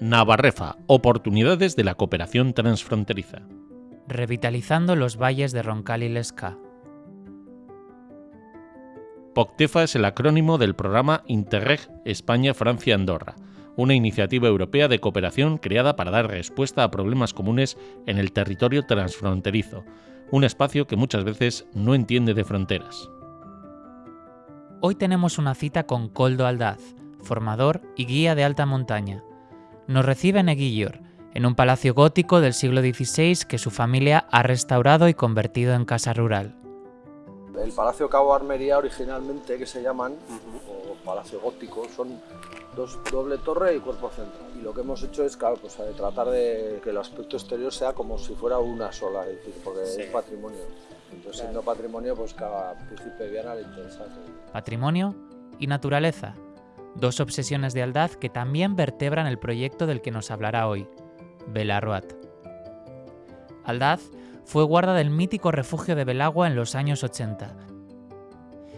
Navarrefa, oportunidades de la cooperación transfronteriza. Revitalizando los valles de Roncal y Lesca. POCTEFA es el acrónimo del programa Interreg España-Francia-Andorra, una iniciativa europea de cooperación creada para dar respuesta a problemas comunes en el territorio transfronterizo, un espacio que muchas veces no entiende de fronteras. Hoy tenemos una cita con Coldo Aldaz, formador y guía de alta montaña. Nos recibe en Eguillor, en un palacio gótico del siglo XVI que su familia ha restaurado y convertido en casa rural. El Palacio Cabo Armería originalmente, que se llaman, o Palacio Gótico, son dos doble torre y cuerpo central. Y lo que hemos hecho es claro, pues, eh, tratar de que el aspecto exterior sea como si fuera una sola, es decir, porque es patrimonio. Entonces, siendo patrimonio, pues cada príncipe Viana le interesa. Patrimonio y naturaleza, dos obsesiones de Aldaz que también vertebran el proyecto del que nos hablará hoy, Belarroat. Aldaz fue guarda del mítico refugio de Belagua en los años 80.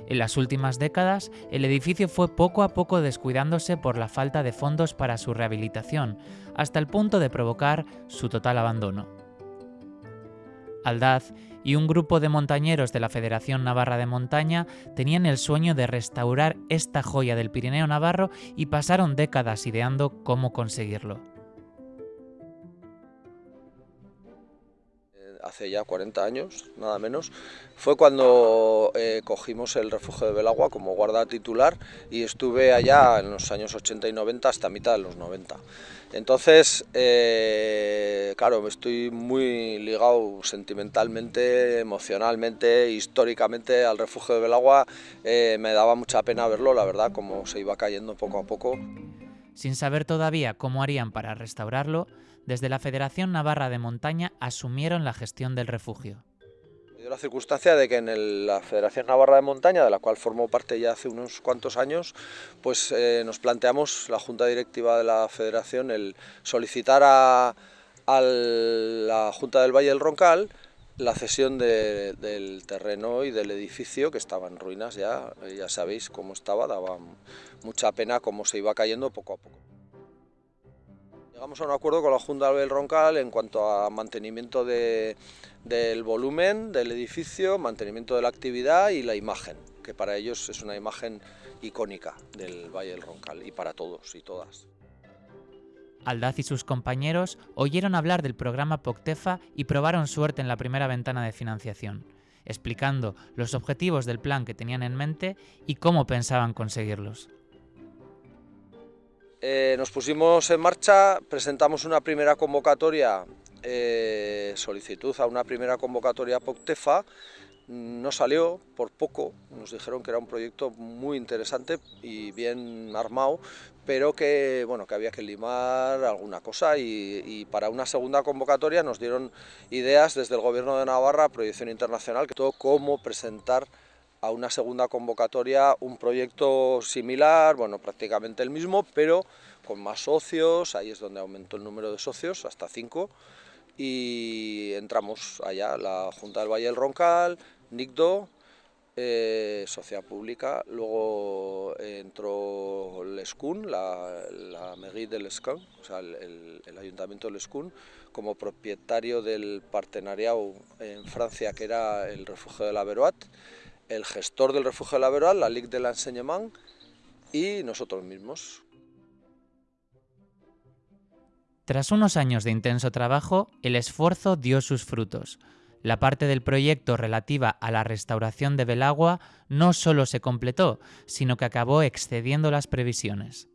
En las últimas décadas, el edificio fue poco a poco descuidándose por la falta de fondos para su rehabilitación, hasta el punto de provocar su total abandono. Aldaz y un grupo de montañeros de la Federación Navarra de Montaña tenían el sueño de restaurar esta joya del Pirineo Navarro y pasaron décadas ideando cómo conseguirlo. Hace ya 40 años, nada menos, fue cuando eh, cogimos el refugio de Belagua como guarda titular y estuve allá en los años 80 y 90 hasta mitad de los 90. Entonces, eh, claro, estoy muy ligado sentimentalmente, emocionalmente, históricamente al refugio de Belagua. Eh, me daba mucha pena verlo, la verdad, como se iba cayendo poco a poco. Sin saber todavía cómo harían para restaurarlo, desde la Federación Navarra de Montaña asumieron la gestión del refugio. La circunstancia de que en la Federación Navarra de Montaña, de la cual formó parte ya hace unos cuantos años, pues eh, nos planteamos, la Junta Directiva de la Federación, el solicitar a, la Junta del Valle del Roncal la cesión del terreno y del edificio que estaba en ruinas ya, ya sabéis cómo estaba, daba mucha pena cómo se iba cayendo poco a poco. Llegamos a un acuerdo con la Junta del Roncal en cuanto a mantenimiento del volumen del edificio, mantenimiento de la actividad y la imagen, que para ellos es una imagen icónica del Valle del Roncal y para todos y todas. Aldaz y sus compañeros oyeron hablar del programa POCTEFA y probaron suerte en la primera ventana de financiación, explicando los objetivos del plan que tenían en mente y cómo pensaban conseguirlos. Eh, nos pusimos en marcha, presentamos una primera convocatoria, eh, solicitud a una primera convocatoria POCTEFA, no salió por poco, nos dijeron que era un proyecto muy interesante y bien armado, pero que, bueno, que había que limar alguna cosa y, para una segunda convocatoria nos dieron ideas desde el Gobierno de Navarra, Proyección Internacional, que todo cómo presentar a una segunda convocatoria un proyecto similar, bueno, prácticamente el mismo, pero con más socios, ahí es donde aumentó el número de socios, hasta cinco, y entramos allá, la Junta del Valle del Roncal, NICDO, eh, Sociedad Pública, luego entró Lescun, la, la mairie de Lescun, o sea, el, el, Ayuntamiento de Lescun, como propietario del partenariado en Francia, que era el refugio de la Veroat, el gestor del refugio de la Veroal, la Ligue de l'Enseignement y nosotros mismos. Tras unos años de intenso trabajo, el esfuerzo dio sus frutos. La parte del proyecto relativa a la restauración de Belagua no solo se completó, sino que acabó excediendo las previsiones.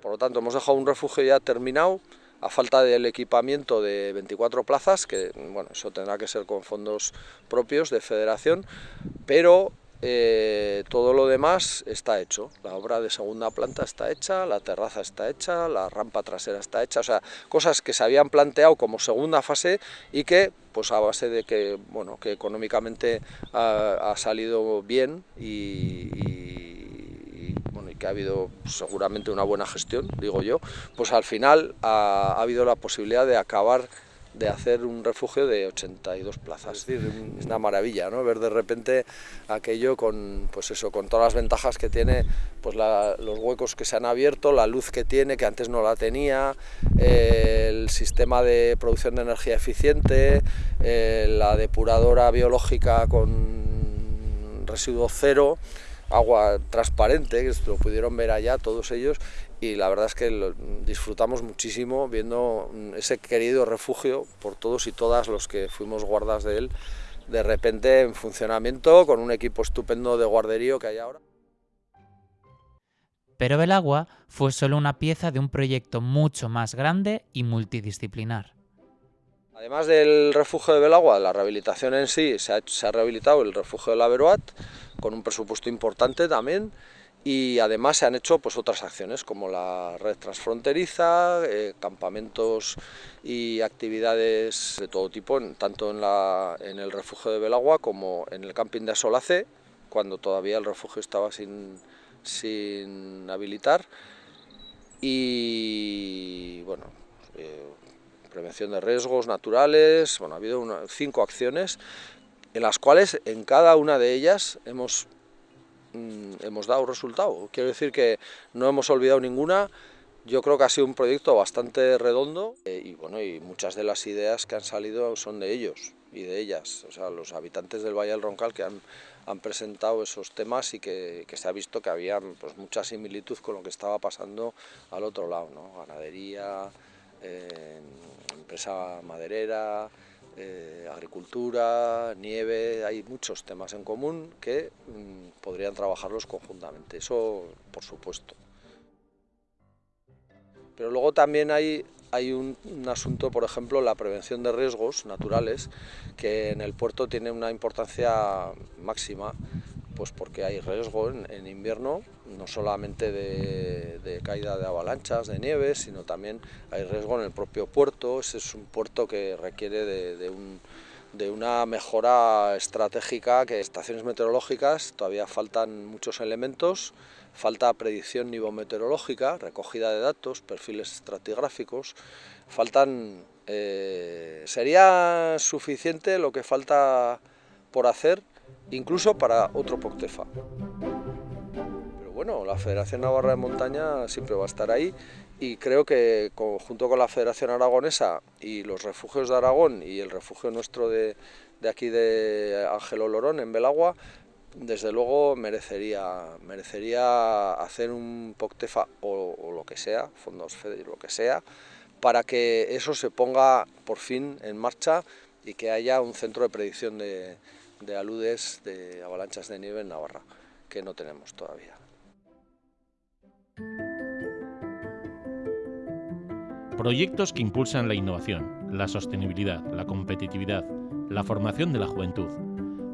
Por lo tanto, hemos dejado un refugio ya terminado, a falta del equipamiento de 24 plazas, que bueno, eso tendrá que ser con fondos propios de federación, pero eh, todo lo demás está hecho. La obra de segunda planta está hecha, la terraza está hecha, la rampa trasera está hecha, o sea, cosas que se habían planteado como segunda fase y que, pues a base de que, bueno, que económicamente ha, salido bien y que ha habido seguramente una buena gestión, digo yo, pues al final ha, habido la posibilidad de acabar de hacer un refugio de 82 plazas. Es decir, es una maravilla, ¿no? Ver de repente aquello con, pues eso, con todas las ventajas que tiene, pues los huecos que se han abierto, la luz que tiene, que antes no la tenía, el sistema de producción de energía eficiente, eh, la depuradora biológica con residuo cero, agua transparente, que lo pudieron ver allá todos ellos, y la verdad es que disfrutamos muchísimo viendo mm, ese querido refugio por todos y todas los que fuimos guardas de él, de repente en funcionamiento con un equipo estupendo de guarderío que hay ahora. Pero Belagua fue solo una pieza de un proyecto mucho más grande y multidisciplinar. Además del refugio de Belagua, la rehabilitación en sí, se ha, rehabilitado el refugio de la Veroat, con un presupuesto importante también, y además se han hecho pues, otras acciones como la red transfronteriza, eh, campamentos y actividades de todo tipo, tanto en, el refugio de Belagua como en el camping de Asolace, cuando todavía el refugio estaba sin, sin habilitar. Y bueno, eh, prevención de riesgos naturales, bueno, ha habido cinco acciones en las cuales en cada una de ellas hemos Mm, hemos dado resultado. Quiero decir que no hemos olvidado ninguna, yo creo que ha sido un proyecto bastante redondo eh, y bueno, y muchas de las ideas que han salido son de ellos y de ellas, o sea, los habitantes del Valle del Roncal que han, han presentado esos temas y que, que, se ha visto que había pues, mucha similitud con lo que estaba pasando al otro lado, ¿no? ganadería, empresa maderera, eh, agricultura, nieve, hay muchos temas en común que mm, podrían trabajarlos conjuntamente, eso por supuesto. Pero luego también hay, hay un, asunto, por ejemplo, la prevención de riesgos naturales, que en el puerto tiene una importancia máxima, pues porque hay riesgo en, invierno, no solamente de, caída de avalanchas, de nieve, sino también hay riesgo en el propio puerto. Ese es un puerto que requiere de, una mejora estratégica, que estaciones meteorológicas todavía faltan muchos elementos, falta predicción nivometeorológica, recogida de datos, perfiles estratigráficos, faltan... Eh, ¿Sería suficiente lo que falta por hacer incluso para otro Poctefa. Pero bueno, la Federación Navarra de Montaña siempre va a estar ahí y creo que junto con la Federación Aragonesa y los refugios de Aragón y el refugio nuestro de, aquí de Ángelo Lorón en Belagua, desde luego merecería, merecería hacer un POCTEFA o, lo que sea, fondos FEDER, lo que sea, para que eso se ponga por fin en marcha y que haya un centro de predicción de, de aludes de avalanchas de nieve en Navarra, que no tenemos todavía. Proyectos que impulsan la innovación, la sostenibilidad, la competitividad, la formación de la juventud.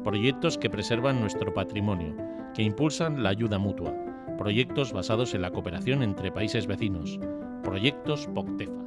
Proyectos que preservan nuestro patrimonio, que impulsan la ayuda mutua. Proyectos basados en la cooperación entre países vecinos. Proyectos POCTEFA.